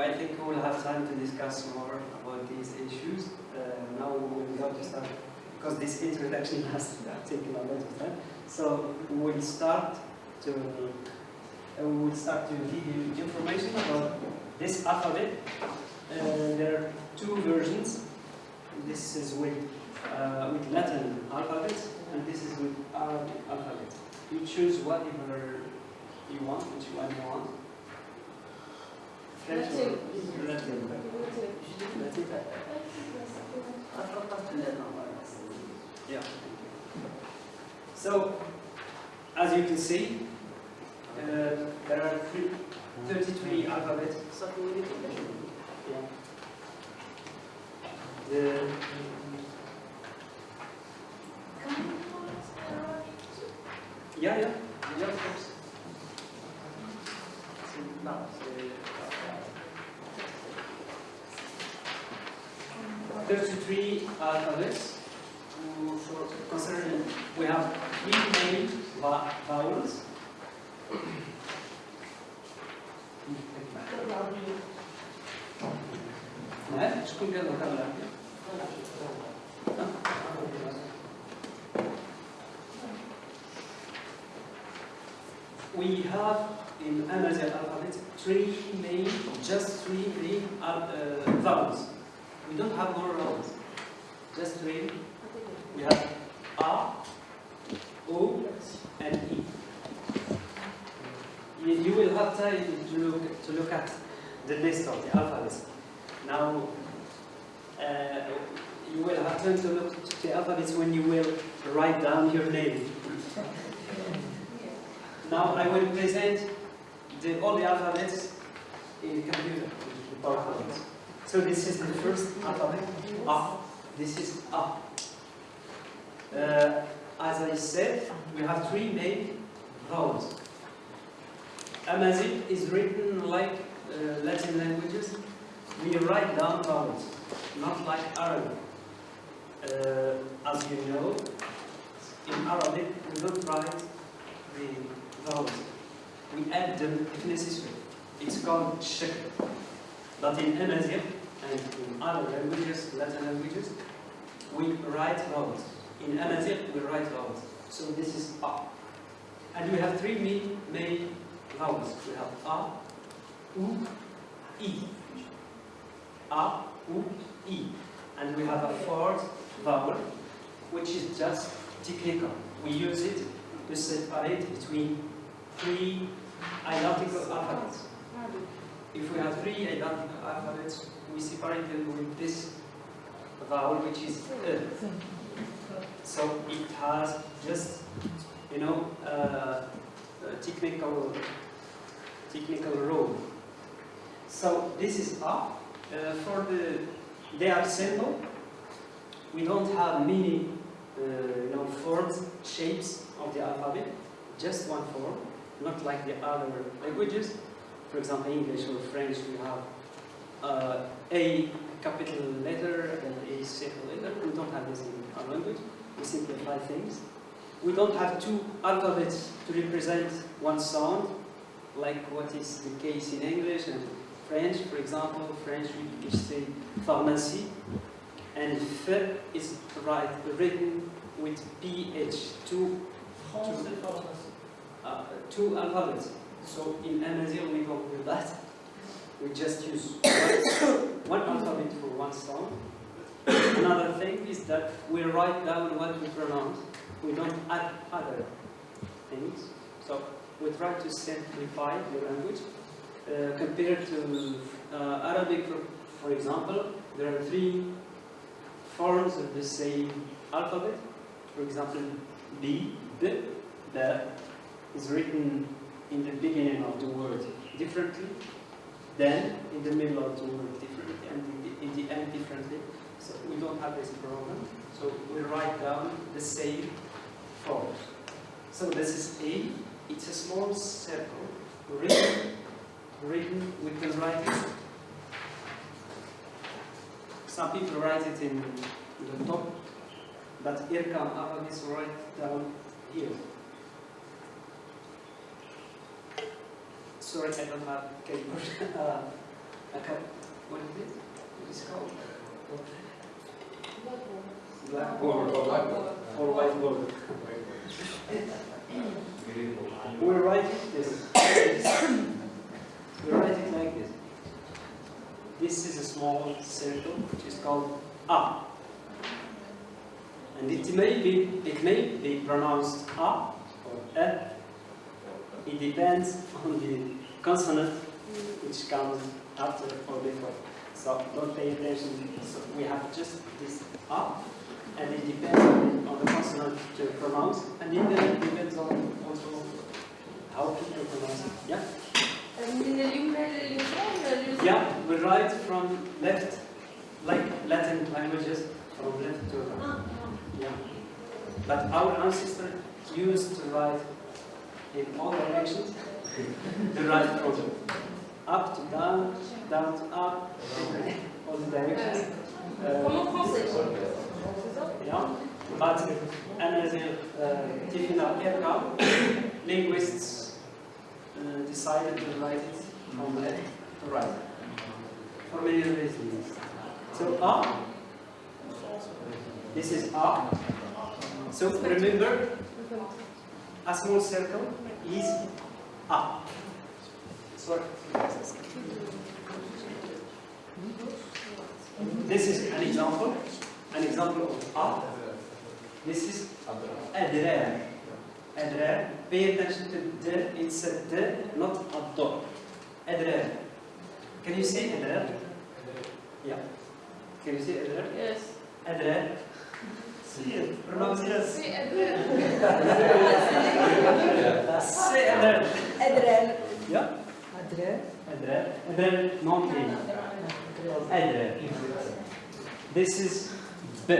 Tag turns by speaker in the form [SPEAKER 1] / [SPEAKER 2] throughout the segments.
[SPEAKER 1] I think we will have time to discuss more about these issues. Uh, now we will to start, because this introduction has taken a lot of time. So we will start to uh, we will start to give you information about this alphabet. Uh, there are two versions. This is with uh, with Latin alphabet, and this is with Arabic alphabet. You choose whatever you want, which one you want. Yeah. So, as you can see, uh, there are three, 33 alphabets. Yeah. The, yeah, yeah, yeah, of course. C'est- non, c'est- 33 uh, alphabets mm, so concerning we have three main vowels. Eh? We have in Amazigh alphabet three main, just three main uh, vowels. We don't have more vowels. Just three. We have A, O, and E. You, will have time to look to look at the list of the alphabets. Now, uh, you will have time to look at the alphabets when you will write down your name. Now I will present the, all the alphabets in the computer, PowerPoint. So this is the first alphabet, A. This is A. Uh, as I said, we have three main vowels. Amazigh is written like uh, Latin languages. We write down vowels, not like Arabic. Uh, as you know, in Arabic we don't write the vowels. We add them if necessary. It's called shakl. But in Amazigh and in other languages, Latin languages, we write vowels. In Amazigh, we write vowels. So this is A. And we have three main, main vowels. We have A, U, E. A, U, E. And we have a fourth vowel, which is just technical. We use it to separate between three identical alphabets. If we have three identical alphabets, we separate them with this vowel, which is E. So it has just, you know, uh, a technical, technical role. So this is A. Uh, for the, they are simple. We don't have many, uh, you know, forms, shapes of the alphabet. Just one form, not like the other languages. For example, English or French, we have uh, A capital letter and A simple letter. We don't have this in our language. We simplify things. We don't have two alphabets to represent one sound, like what is the case in English and French. For example, French we say pharmacy, and F is right, written with PH, two, uh, two alphabets. So in Amazigh we don't do that. We just use one, alphabet for one sound. Another thing is that we write down what we pronounce. We don't add other things. So we try to simplify the language. Uh, compared to uh, Arabic, for, for example, there are three forms of the same alphabet. For example, B, B, B is written in the beginning of the word differently, then in the middle of the word differently, and in the, in the end differently. So we don't have this problem. So we write down the same forms. So this is A. It's a small circle written. Written. We can write it. Some people write it in the top, but IRCAM Ahadis write down here. Sorry, I don't have keyboard. uh, Like a, what is it? What is it called? Blackboard or whiteboard. We write it this. we write it like this. This is a small circle which is called A. And it may be it may be pronounced A or E it depends on the consonant which comes after or before. So don't pay attention. So we have just this up, and it depends on the, consonant to pronounce, and it depends on also how people pronounce it. Yeah? Yeah, we write from left, like Latin languages, from left to right. Yeah. But our ancestors used to write in all directions. the right from up to down, down to up, all the directions. Uh, yeah. But as a uh, linguists uh, decided to write it from left to right. For many reasons. So A, this is up. So remember, a small circle is A. Sorry. This is an example, an example of A. This is adrar. Adrar. Pay attention to D. It's a D, not a D. Adrar. Can you say adrar? Yeah. Can you say adrar?
[SPEAKER 2] Yes.
[SPEAKER 1] Adrar. See it. Pronounce it.
[SPEAKER 2] C'est Adrien.
[SPEAKER 1] Say adrar.
[SPEAKER 3] Adrel.
[SPEAKER 1] Yeah.
[SPEAKER 3] Adrel.
[SPEAKER 1] Adrar. Adrar, non clean. Adrar. This is B.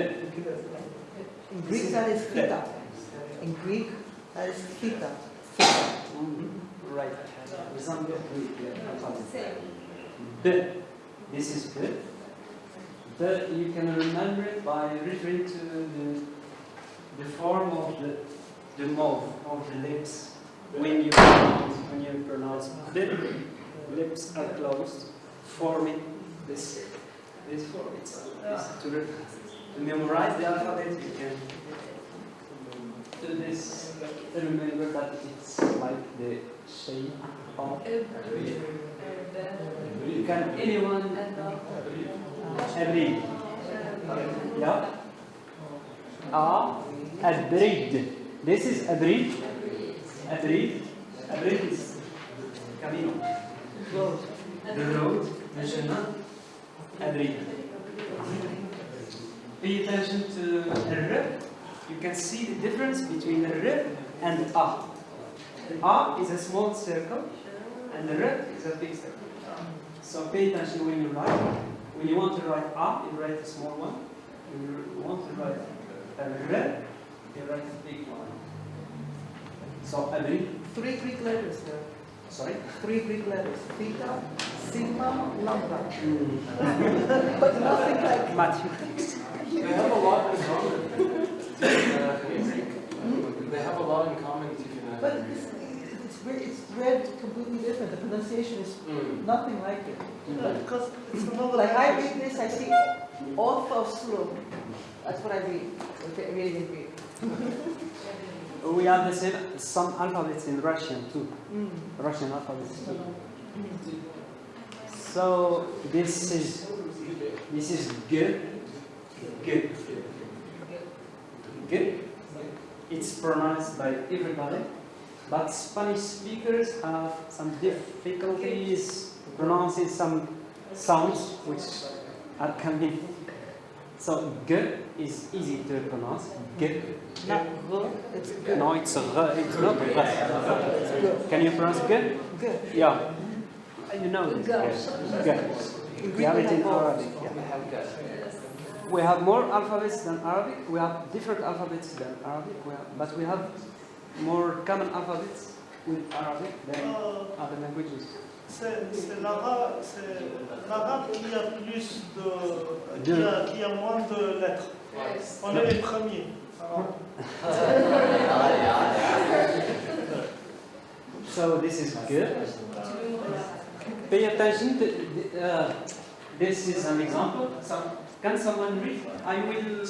[SPEAKER 3] In Greek that is theta. In Greek that is theta.
[SPEAKER 1] Mhm. Right. Resemble Greek alphabet. B. This is B. You can remember it by referring to the, the form of the, the mouth, of the lips. When you pronounce, when you pronounce B, lips are closed, forming this, this form. It's, to, to memorize the alphabet, you can do this. Remember that it's like the shape of. Can anyone أبريد Yeah. A أبريد This is أبريد أبريد أبريد is camino the road the chemin أبريد Pay attention to R you can see the difference between R and A A is a small circle and R is a big circle so pay attention when you write when you want to write A, you write a small one. When you want to write a R, you write a big one. So agree?
[SPEAKER 3] Three Greek letters there.
[SPEAKER 1] Sorry?
[SPEAKER 3] Three Greek letters. Theta, sigma, lambda. But nothing like
[SPEAKER 1] Mathematics.
[SPEAKER 4] They have a lot in common. Uh, they have a lot in common.
[SPEAKER 3] But it's, it's, re- it's read completely different. The pronunciation is
[SPEAKER 4] Mm.
[SPEAKER 3] nothing like it.
[SPEAKER 5] Because it's another
[SPEAKER 3] Like I read this, I see orthoslo. That's what I read. Okay, reading in Greek.
[SPEAKER 1] We have the same, some alphabets in Russian too.
[SPEAKER 3] Mm.
[SPEAKER 1] Russian alphabets too. So this is this is G. G. G. It's pronounced by everybody, but Spanish speakers have some difficulties pronouncing some sounds which are coming. So G is easy to pronounce. G.
[SPEAKER 3] Not go, it's good.
[SPEAKER 1] No, it's R. It's not R. Can you pronounce G?
[SPEAKER 3] Good.
[SPEAKER 1] Yeah. You know this.
[SPEAKER 2] Good.
[SPEAKER 1] Good. We have it in. Arabic. Yeah. We have more alphabets than Arabic. We have different alphabets than Arabic. We have, but we have more common alphabets with Arabic than
[SPEAKER 5] Euh,
[SPEAKER 1] other languages.
[SPEAKER 5] c'est l'arabe qui a plus de.
[SPEAKER 1] De-
[SPEAKER 5] Qui, a, qui a moins de lettres. On est les premiers. Alors,
[SPEAKER 1] So this is good. pay attention. To, uh, this is an example. Some, can someone read? I will.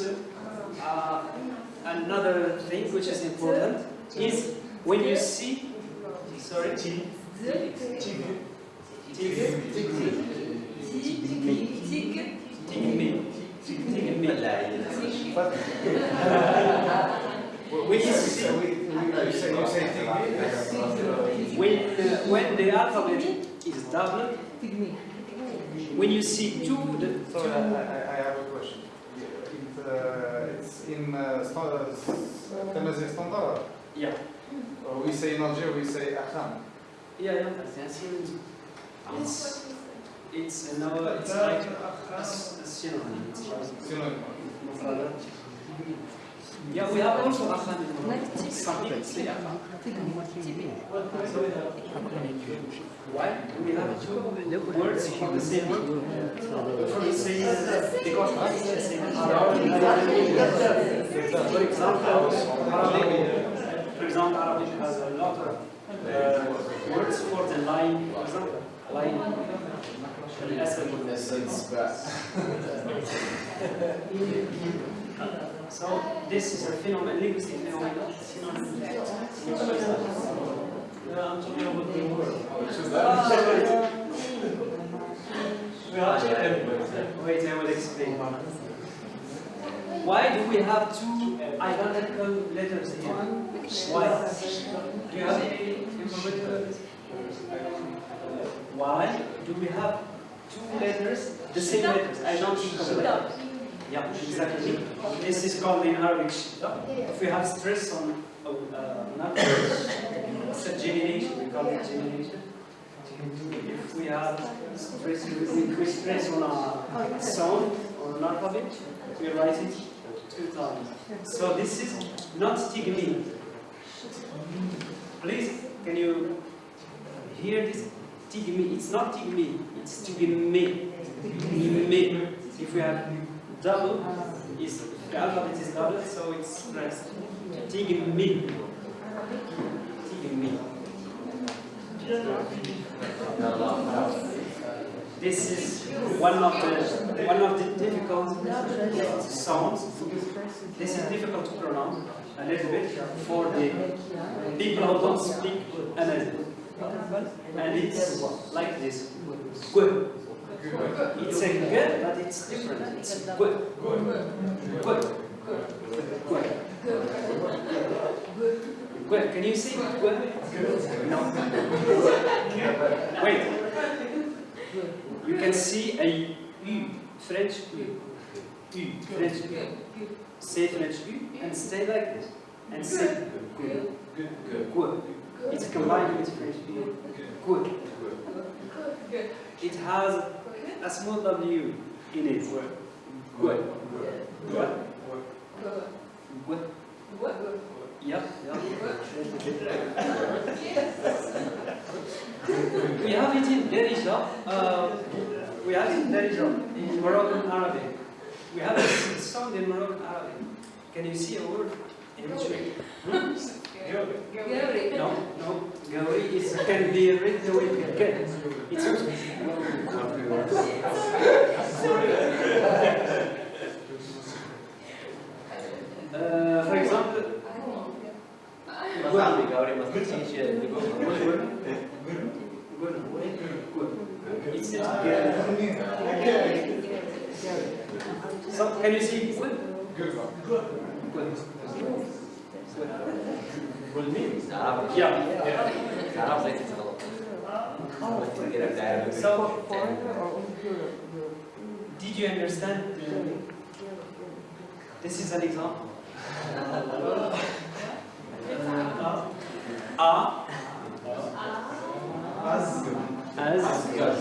[SPEAKER 1] Uh, another thing which is important is when you see. Sorry. Tigme. When you see, when, uh, when the alphabet is double, when you see two, the
[SPEAKER 6] Sorry, I, I have a question. It, uh, it's in uh, standard, standard.
[SPEAKER 1] Yeah.
[SPEAKER 6] Or we say in Algeria, we say akham.
[SPEAKER 1] Yeah, yeah, that's It's, it's, another. it's like a synonym.
[SPEAKER 6] Synonym.
[SPEAKER 1] Yeah, we have also akham in Some people say akham. Why? We have two words for the same word. For the same because For example, for example, Arabic has a lot of uh, words for the line, for example, line. so this is a phenomenon, linguistic phenomenon. Wait, I will explain. Why do we have two uh, identical letters here? Why? Do you have any information about this? Why do we have two letters, the same letters? I don't think of. Yeah, exactly. This is called in Arabic. If we have stress on uh, not it's a gemination, we call it gemination. If we have stress, we, we stress on a sound or an alphabet, we write it two times. So this is not tigmi. Please, can you hear this? Tigmi. It's not tigmi. It's tigmi. Me. If we have double, is the alphabet is double, so it's stressed. Tigmi. Tigmi. This is one of the one of the difficult sounds. This is difficult to pronounce a little bit for the people who don't speak Amazigh. And it's like this. Gu. It's a g, but it's different. It's gu. Gu. Gu. Gu. Can you say gu? No. Wait. You can see a U, French U. U, French U. Say French U and stay like this. And say gu. Gu. It's combined with French U. Gu. It has a small W in it. Gu. Gu. Gu. Yeah, yeah. We have it in Darija. Uh, we have it in Darija, in Moroccan Arabic. We have a song in Moroccan Arabic. Can you see a word in which way? Hmm?
[SPEAKER 2] Gary.
[SPEAKER 1] No, no. Gauri is can be written with K. It's uh, for example, It's not So can you see good? Good. Yeah. So
[SPEAKER 3] or only Europe? Europe?
[SPEAKER 1] did you understand? This is an example. A
[SPEAKER 6] Az.
[SPEAKER 1] as
[SPEAKER 6] Azugad.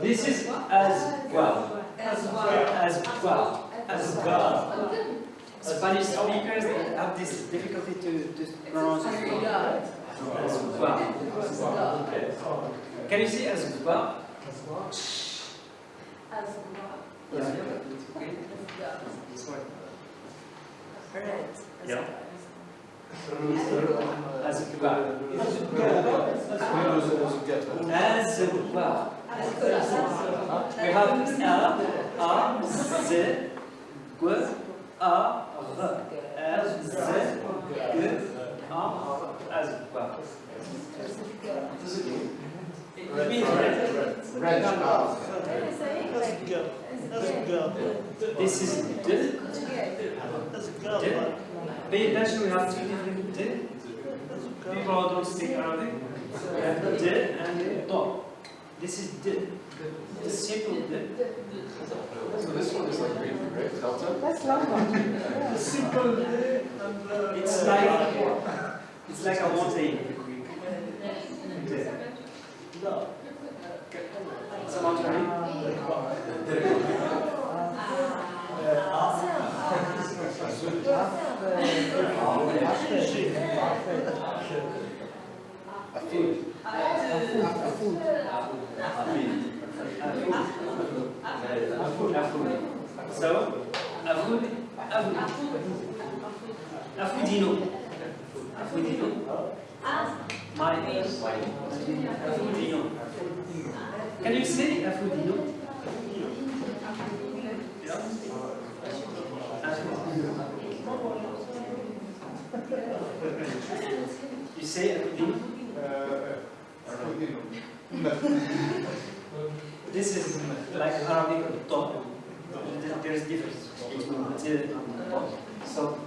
[SPEAKER 1] This is as well.
[SPEAKER 2] As well.
[SPEAKER 1] As well. As well. Spanish speakers have this difficulty to, to pronounce as well. Can you see as well? as well as well? Yeah, it's okay. This one. Yeah. As well. We have a, a, z, g, a, r. As, z, g, a, well. It means red.
[SPEAKER 6] Red. ah.
[SPEAKER 5] That's girl. That's girl.
[SPEAKER 1] This is d,
[SPEAKER 5] That's girl.
[SPEAKER 1] d.
[SPEAKER 5] but
[SPEAKER 1] Pay have two different d.
[SPEAKER 5] That's girl.
[SPEAKER 1] People don't speak Arabic. We have d and do. This is d. The simple d.
[SPEAKER 4] So this one is like green, right? Delta?
[SPEAKER 3] That's lamba.
[SPEAKER 5] The simple day and uh,
[SPEAKER 1] It's like it's like a mountain. D.
[SPEAKER 5] no.
[SPEAKER 1] Afudino. Can you say. Afudino. You say Afudino? This is like Arabic top. There's difference between the and top. So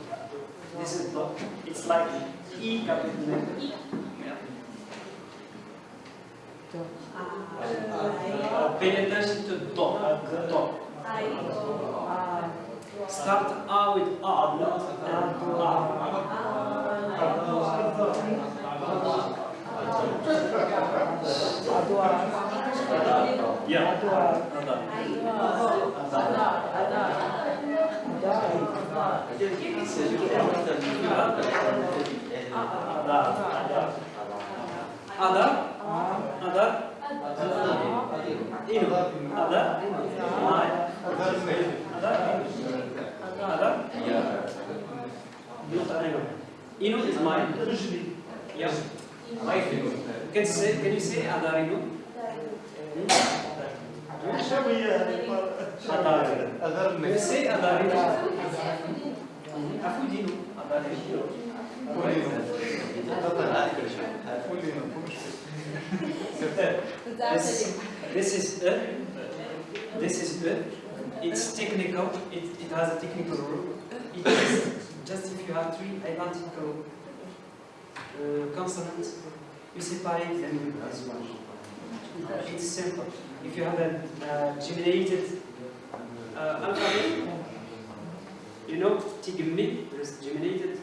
[SPEAKER 1] this is top. It's like E. Uh, pay attention to. The top. Start A with. A. Yeah.
[SPEAKER 3] Adwa.
[SPEAKER 1] Ada. Ada. Ada. Inu. Ada. Mai. Ada. Ada. Not Inu. Inu is mine. Yeah. Can you say? Can you say Adarinu?
[SPEAKER 5] Show me uh,
[SPEAKER 1] Adarinu.
[SPEAKER 6] Other
[SPEAKER 1] Can you say Adarinu? Afudinu. Adarinu. This, this is a, this is a, it's technical, it, it has a technical rule. It is just if you have three identical uh, consonants, you separate them this one. It's simple. If you have a uh, geminated uh, alphabet, you know, tigmi, there is geminated.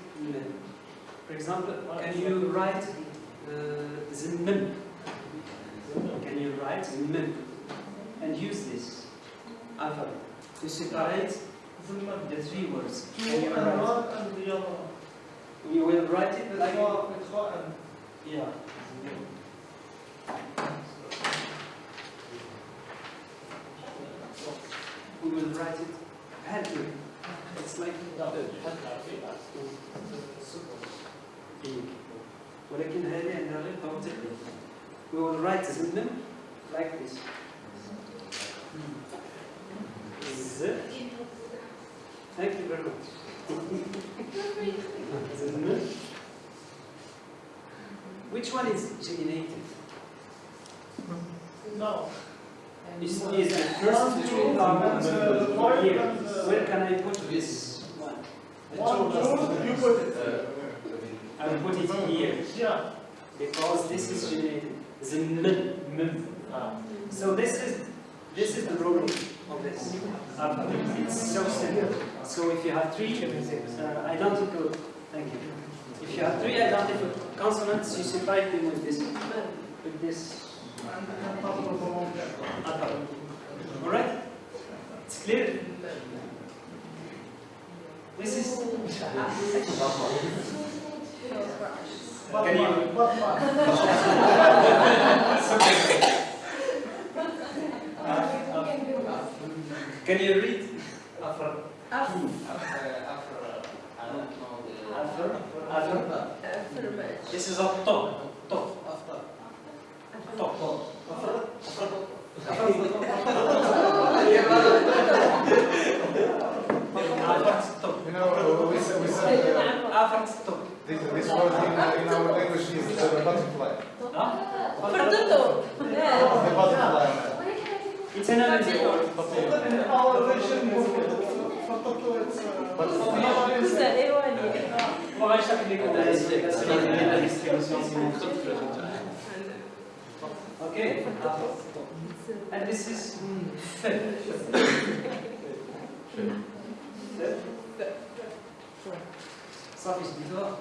[SPEAKER 1] For example, can you write uh, the mim? Can you write mim and use this alphabet to separate the three words? Can you write?
[SPEAKER 5] and the other one.
[SPEAKER 1] You will write it like yeah. We will write it badly. It's like ولكن هذه عندها غير توضيح. We will write them like this. Z. Thank you very much. Z. Which one is geminated?
[SPEAKER 5] no.
[SPEAKER 1] Is, is the first two components here? Where can I put this one? The
[SPEAKER 5] One,
[SPEAKER 1] two
[SPEAKER 5] two, you put it.
[SPEAKER 1] I will put it here because this is generated. The min. So this is this is the rule of this alphabet. It's so simple. So if you have three uh, identical, thank you. If you have three identical consonants, you separate them with this with this. All right? It's clear. This is. Can you? Can you read?
[SPEAKER 2] After.
[SPEAKER 3] Af-
[SPEAKER 1] After. After. This is a top. Top. Top. After top.
[SPEAKER 6] You know, we said, we said uh,
[SPEAKER 1] After top.
[SPEAKER 6] This, this word in, uh, in our language is uh, butterfly.
[SPEAKER 1] Huh?
[SPEAKER 3] Pardon?
[SPEAKER 6] The butterfly.
[SPEAKER 1] It's an energy word.
[SPEAKER 5] Uh,
[SPEAKER 1] Okay? And this is. صافي جبتوها؟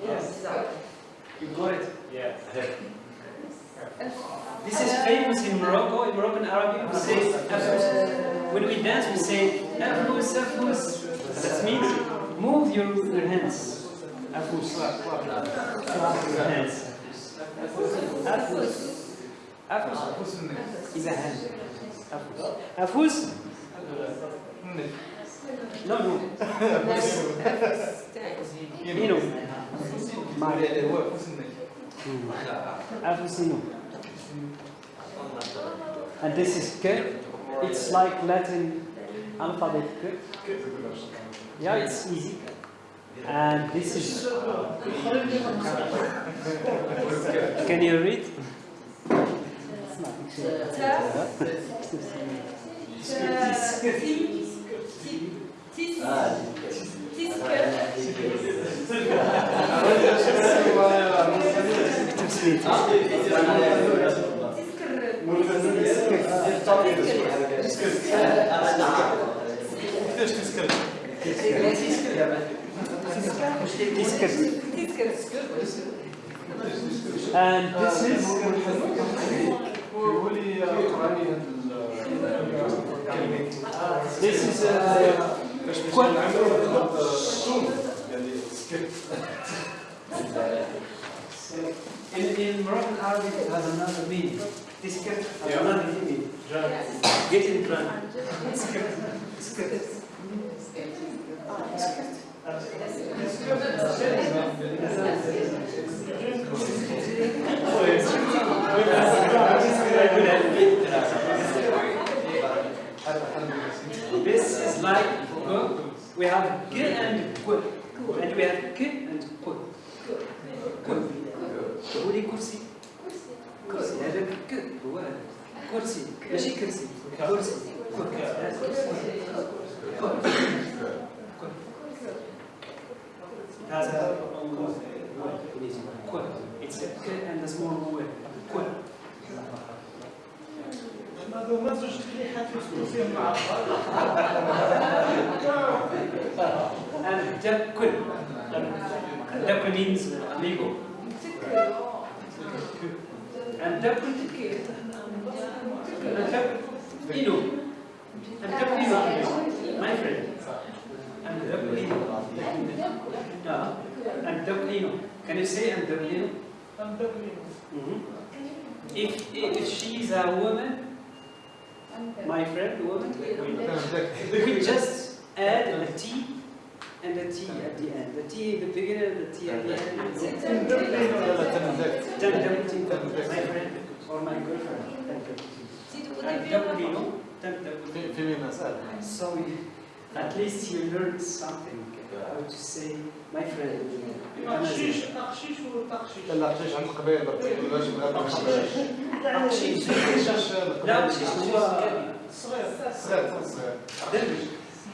[SPEAKER 1] You got it?
[SPEAKER 2] Yes.
[SPEAKER 1] This is famous in Morocco. In Moroccan Arabic, we say afus. When we dance, we say afus, afus. That means move your, your hands. Afus. Your hands. Afus. Afus is a hand. Afus. Afus? No, no. Ino. Afusino. And this is K. It's like Latin alphabet K. Yeah, it's easy. And this is. Can you read? And this is this is uh, in, in Moroccan Arabic it has another meaning. This skirt has another meaning. Get in drunk. Skirt. Skirt. This is like. We have g and q. And we have k and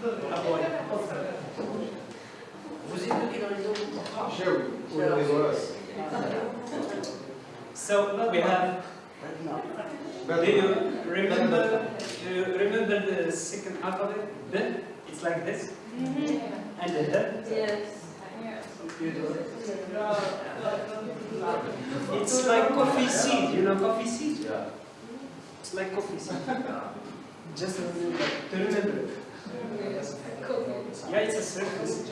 [SPEAKER 1] So évoquez we. So we have. Do you remember? Do you remember the second half of it? Then it's like this. Mm-hmm. And then.
[SPEAKER 3] Yes.
[SPEAKER 1] It's like coffee seed, you know coffee seed? Yeah. It's like coffee seed. Just to remember. Yeah, it's a circus.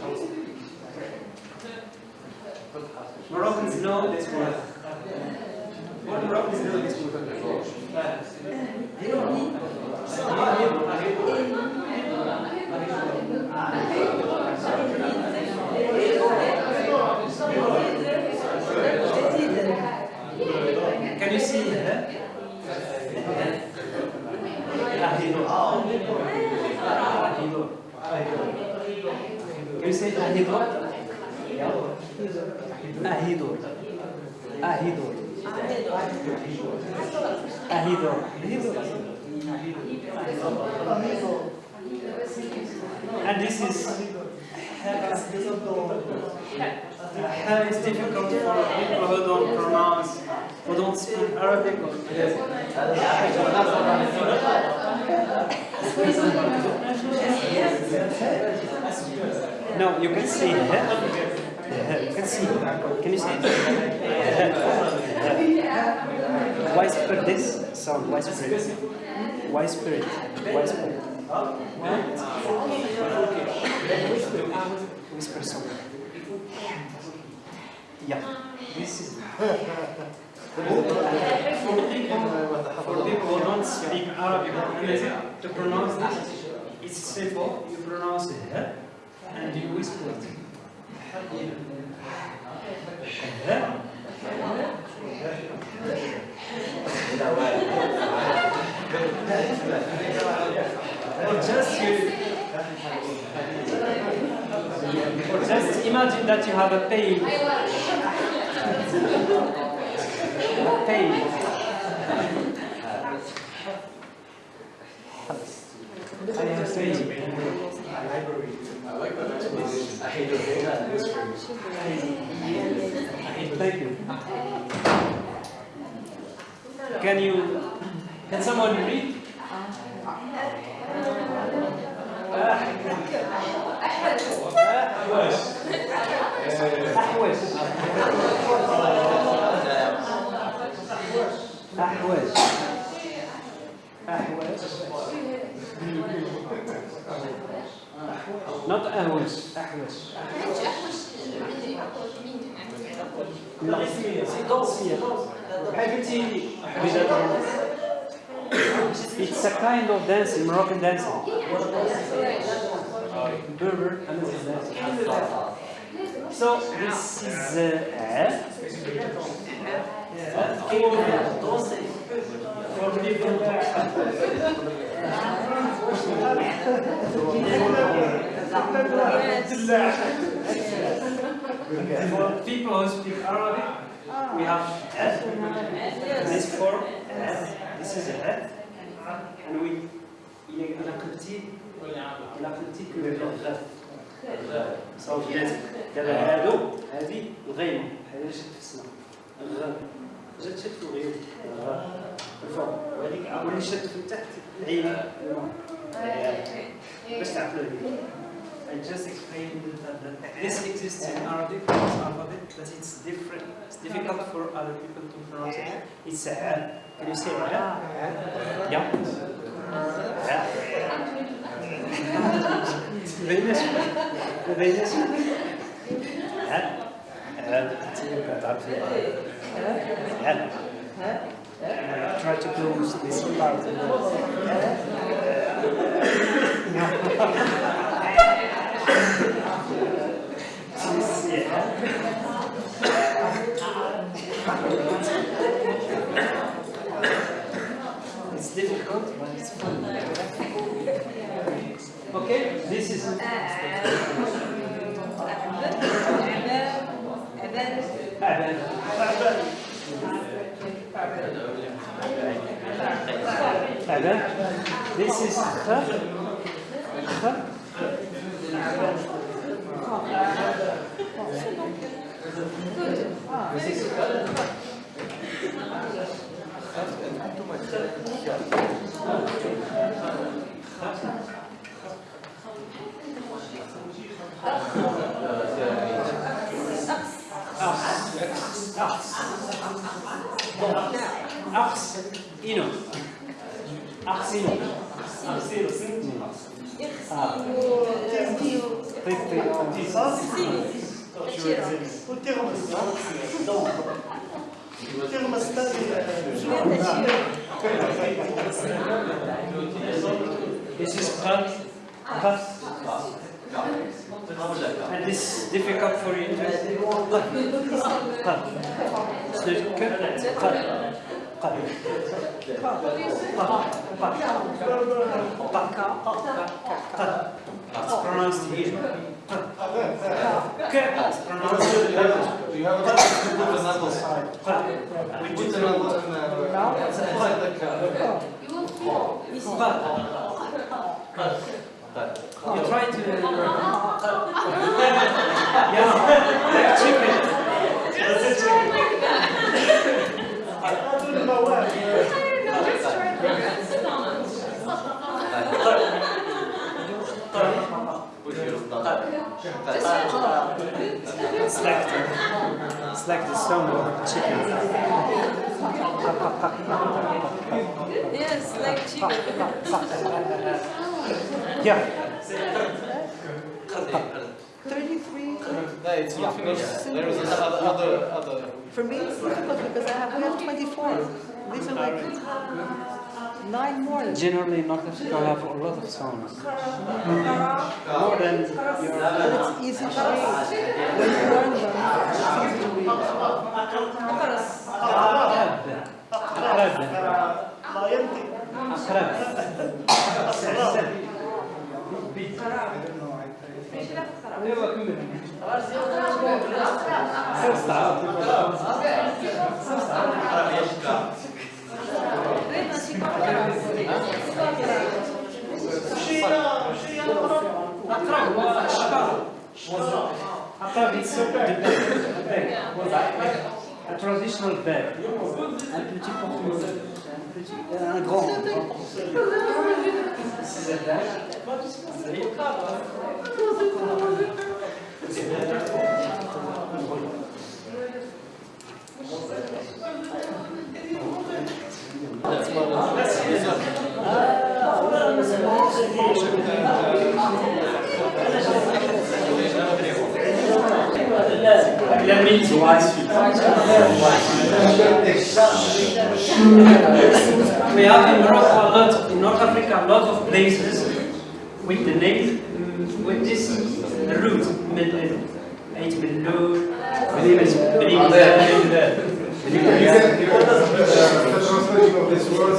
[SPEAKER 1] Moroccans know this word. What Moroccans know this word? They don't say ahidor? Yeah. Ahidor. Ahidor. Ahidor. And this is uh, it's difficult for people who don't pronounce, who don't speak Arabic. No, you can see it. You can see. Can you see? Why spread this sound? Why spread it? Why spirit? Why spirit? Whisper something. Yeah. This is for people who don't speak Arabic to pronounce this. It's simple. You pronounce it and you whisper it. Or just you, or just imagine that you have a pain. A pain. I have a pain.
[SPEAKER 4] I like that explanation. I hate it. Whispering.
[SPEAKER 1] Thank you. Can you, can someone read? أحوج أحوج not أهوج أحوج لا دوسية بحال قلتي It's a kind of dancing, Moroccan dancing. Berber and dancing. So this is uh, for people who speak Arabic, we have F, this form, F, this is F, and we إلى قلتي إلى قلتي كل الغاف صوتيات دابا هادو هذه الغيمة اللي شفت في السماء الغاف جات شفت الغيوم الغاف الفوق وهذيك واللي شفت في تحت العين باش تعرفوا هذيك I just explained that, that this exists in Arabic alphabet, but it's different. It's difficult for other people to pronounce it. It's a. Al. Can you say Al? Ah. Yeah. Yeah. the English. The English. Al. Al. Al. Al. Try to close this part. It's difficult, but it's fun. Okay, this is. Uh, Aban. This is kha. Kha. This is Ars. Ino. Arsino. This is Khat. Khat. And this difficult for you to. It's pronounced here.
[SPEAKER 6] You have to- you have put the knuckles.
[SPEAKER 1] We
[SPEAKER 6] Put knuckles in the-.
[SPEAKER 1] But you try to. yeah, chicken. That's a chicken.
[SPEAKER 5] I don't know where.
[SPEAKER 1] Select the, select the stone of chicken.
[SPEAKER 2] Yes, like chicken.
[SPEAKER 1] Yeah.
[SPEAKER 3] Thirty-three,
[SPEAKER 6] No, it's not finished. There is other, other, other.
[SPEAKER 3] for me it's difficult because I have, we have twenty-four. These are like nine more.
[SPEAKER 1] Generally, North Africa have a lot of songs. More than your.
[SPEAKER 3] But it's easy to read. When you learn them, it's easy to read.
[SPEAKER 1] أقرب أقرب
[SPEAKER 5] لا ينطق
[SPEAKER 1] أقرب أقرب was not a public bag, a, traditional bed. un petit un petit, un grand. C'est meat We have in Morocco a lot, in North Africa, a lot of places with the name, mm, with this root, Medlin. Eight Millour,
[SPEAKER 6] You can, you can, the translation of this word,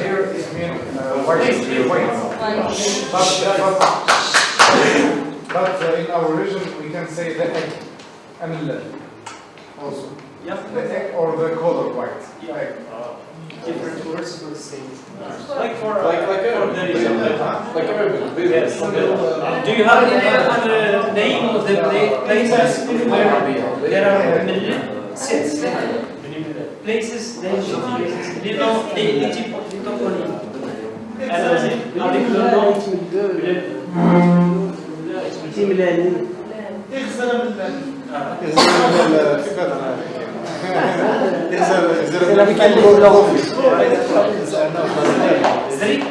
[SPEAKER 6] here it means uh, white, white. But, but, but uh, in our region, we can say the egg, amilla, also.
[SPEAKER 1] Yep.
[SPEAKER 6] The egg or the color white. Egg.
[SPEAKER 1] Uh, different words for the same. Like for, uh,
[SPEAKER 4] Like, like,
[SPEAKER 1] for
[SPEAKER 4] a-
[SPEAKER 1] there is a-
[SPEAKER 4] like a
[SPEAKER 1] Yes. Do you have any other name of the pla- places where there are many sits? Places, names of places. Little, little toponyme. Alors, avec le nom,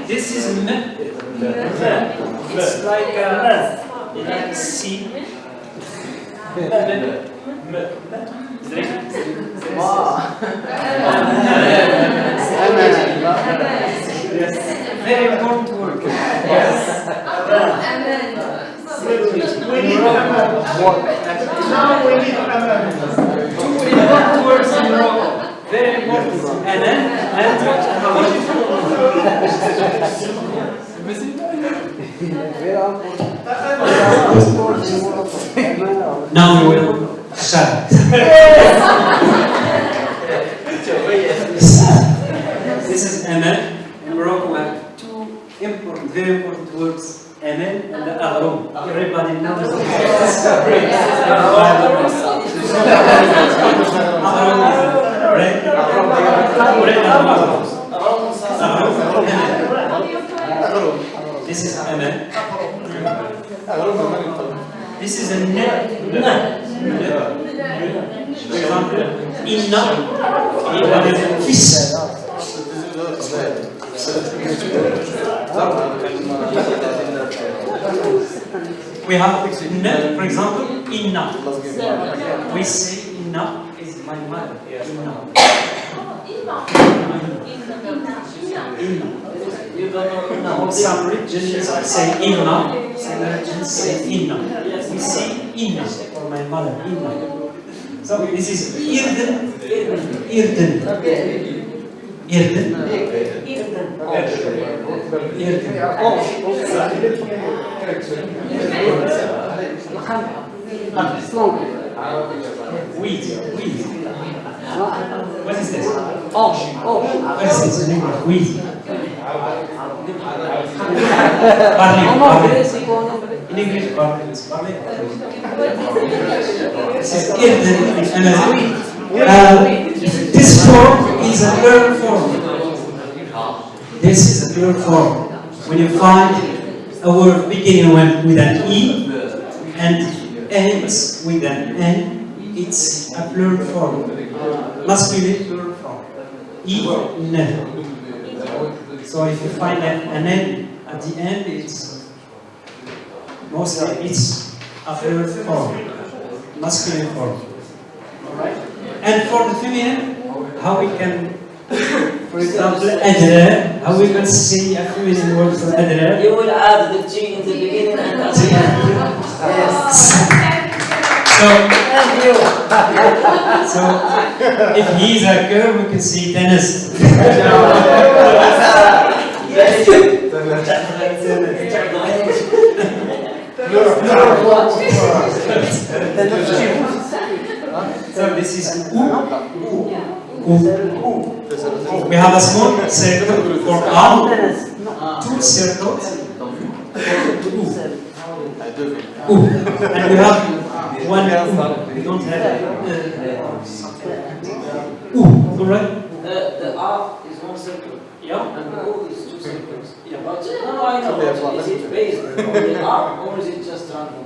[SPEAKER 1] this is M. It's like a, like C. Very important word. Yes.
[SPEAKER 5] we need amendments. Now we need amendments.
[SPEAKER 1] Two important words in Morocco. Very important. And then, and what? now we will shut. this is Amen. In Morocco, we have two important, very important words Aman and the Aroum. Everybody knows this. Is Aroum. This is Aman. This is a ne. Ne. For inna. Inna is a fish. We have ne, for example, inna. We say inna is my mother. Inna. Some regions say inna, some regions say inna. We say inna for my mother, inna. So this is irden, irden, irden, irden.
[SPEAKER 3] Strong.
[SPEAKER 1] Wheat, wheat. What is this?
[SPEAKER 3] Osh, osh.
[SPEAKER 1] What is this in English? Wheat.
[SPEAKER 3] En
[SPEAKER 1] Barley, barley.
[SPEAKER 3] anglais, c'est quoi en anglais
[SPEAKER 1] In English, barley. is barley. This is Irden and uh, This form is a plural form. This is a plural form. When you find a word beginning with an E and ends with an N, it's a plural form. Masculine plural form. E, never. So if you find an an N at the end, it's mostly it's a plural form, masculine form. Alright? And for the feminine, how we can, for example, adra, how we can say a feminine word for adra.
[SPEAKER 2] You will add the G in the beginning and at the end. Yes.
[SPEAKER 1] So,
[SPEAKER 2] Thank you.
[SPEAKER 1] so if he's a girl, we can say Dennis. So this is U. U. We have a small circle for arm, two circles. U. And we have one U. We don't have uh, U. Alright?
[SPEAKER 2] The, the R is one circle
[SPEAKER 1] Yeah.
[SPEAKER 2] and the O is two circles.
[SPEAKER 1] Yeah.
[SPEAKER 2] But no, no, I know. But is it based on the R or is it just random?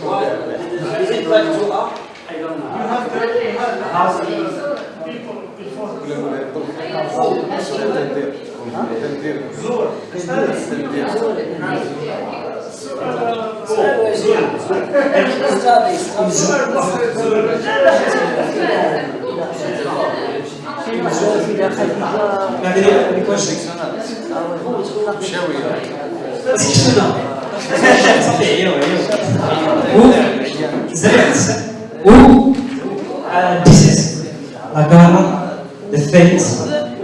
[SPEAKER 2] Why? Is it like two R?
[SPEAKER 1] I don't know.
[SPEAKER 5] You have to have house people before.
[SPEAKER 1] زور زور في داخل بعدين نكونش مشاوي صحيح ايوا ايوا زين و uh, this is la gara the face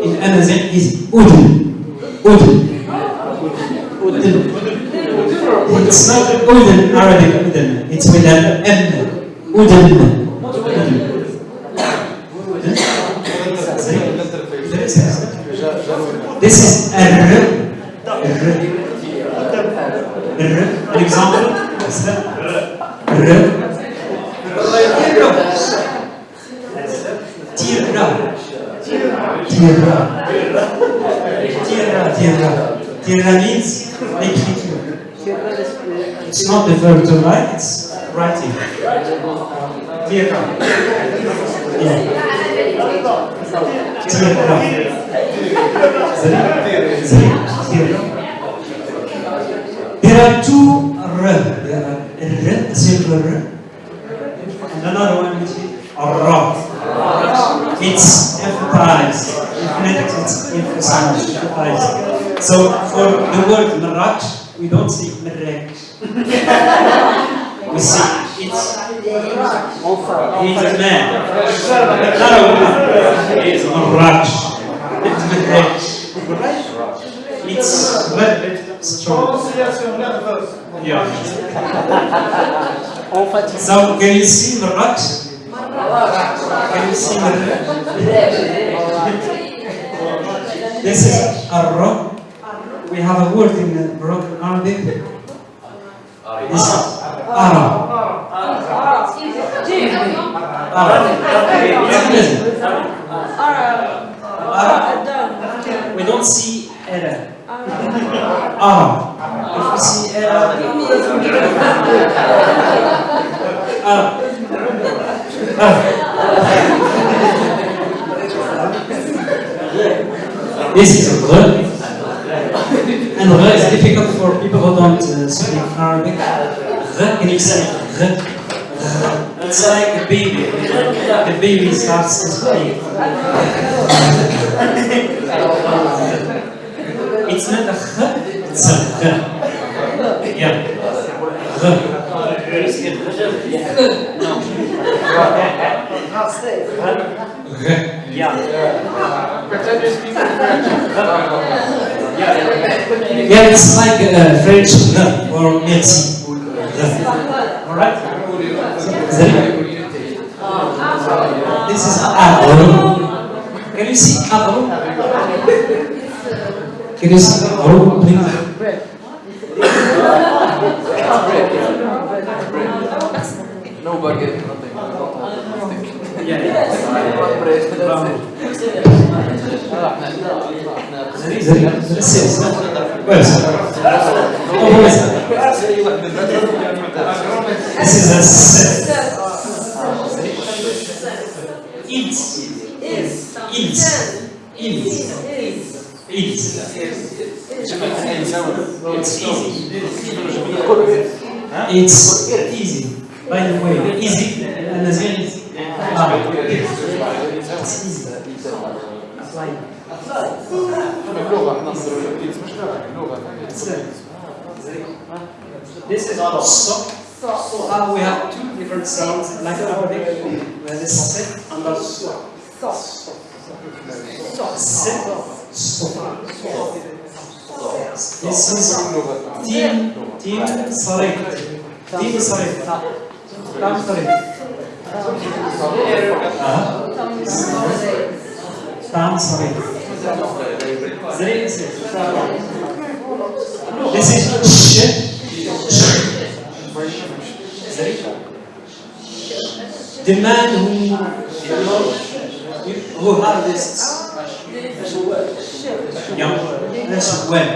[SPEAKER 1] in Amazigh is udn udn udn it's not udn Arabic udn it's with an M. Udn This is a r, r, r, an example. R, tierra, tierra, tierra, tierra. Tierra means l'écriture. It's not the verb to write, it's writing. Tierra. Yeah. Tierra. There are two R. There are R, simple R, and another one which is R. It's emphasized. In phonetics, it's emphasized. emphasized. So for the word Marrakech, we don't say Marrakech. we say it's he's a man. He's Marrakech. It's Marrakech. It's very strong. Yeah. So can you see Marrakech? Can you see Marrakech? This is Arra. We have a word in uh, Moroccan Arabic. This is. Ara. We don't see Era. Ara. If we see Era, Ara. Ara. This is a word. And re is difficult for people who don't uh, speak Arabic. Re, can you say? Re. It's like a baby. The baby starts to speak. It's not a ch, it's a re. Yeah. Re. Re. Yeah. Yeah, it's like uh, French re or merci. Re. Alright? This is agro. Can you see agro? Can you see agro, please?
[SPEAKER 4] No baguette,
[SPEAKER 1] This is a set. Ils. Ils. Ils. Ils. It's easy. It's easy. By the way, easy and as well easy. Ah, it's easy. Like,
[SPEAKER 4] اللغة احنا نضرب الإيد مش لغة اللغة
[SPEAKER 1] This is so. How we have two different sounds like Arabic, where this sit and the so. Sit, so. This is team, team صريح. team صريح. كم صريح؟ Tansory. Three is This is sh. The man who who harvests. Yeah, that's when.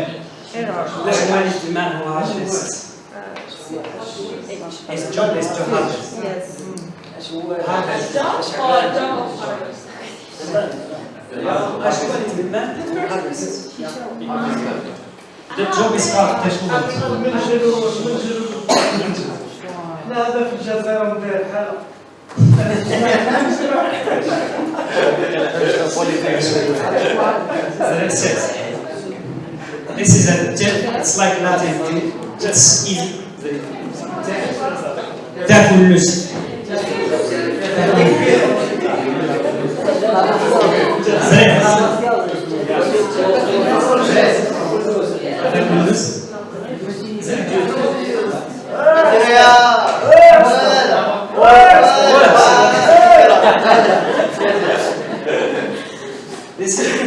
[SPEAKER 1] That's when is the man who harvests. His job is to harvest. Yes. Ashwal is the man who harvests. The job is hard. Tashwal.
[SPEAKER 5] منجلوا منجلوا لا هذا في الجزائر مدير حالة
[SPEAKER 1] That's it. This is a jet, it's like Latin, just easy. تاكل This is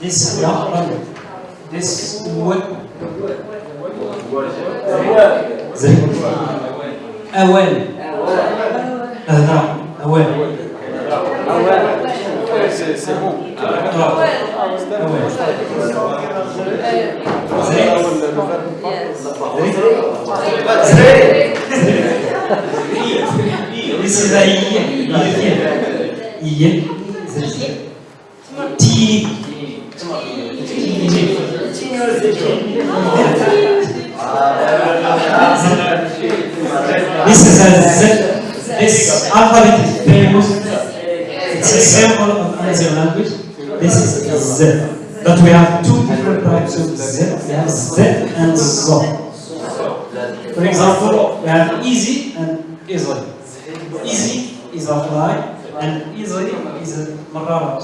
[SPEAKER 1] This one. Easily. Easy is a fly, and easily is a marara.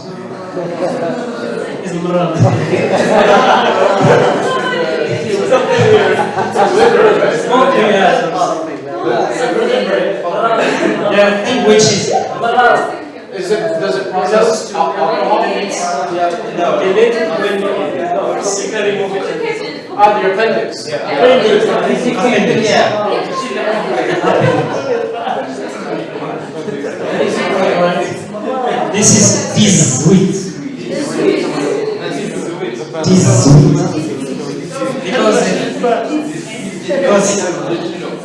[SPEAKER 1] Is a marara. Okay, yeah. Yeah, think which is
[SPEAKER 4] Is it, does it process alcohol?
[SPEAKER 1] no. Delete when you no, you remove it.
[SPEAKER 4] Ah, the appendix. Yeah.
[SPEAKER 1] Appendix. This is this sweet. This sweet. Because it, because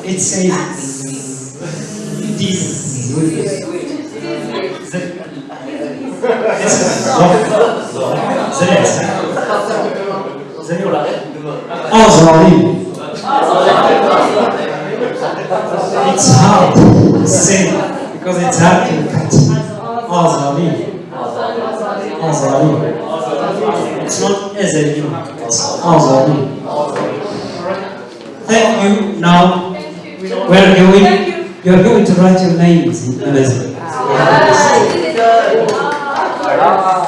[SPEAKER 1] it says this sweet. This is the next. Azrael. It's hard to say because it's hard to catch. Azali. Azali. It's not Ezeli. It's Azali. Thank you. Now we're going. You're going to write your names in Amazigh.
[SPEAKER 2] Ah.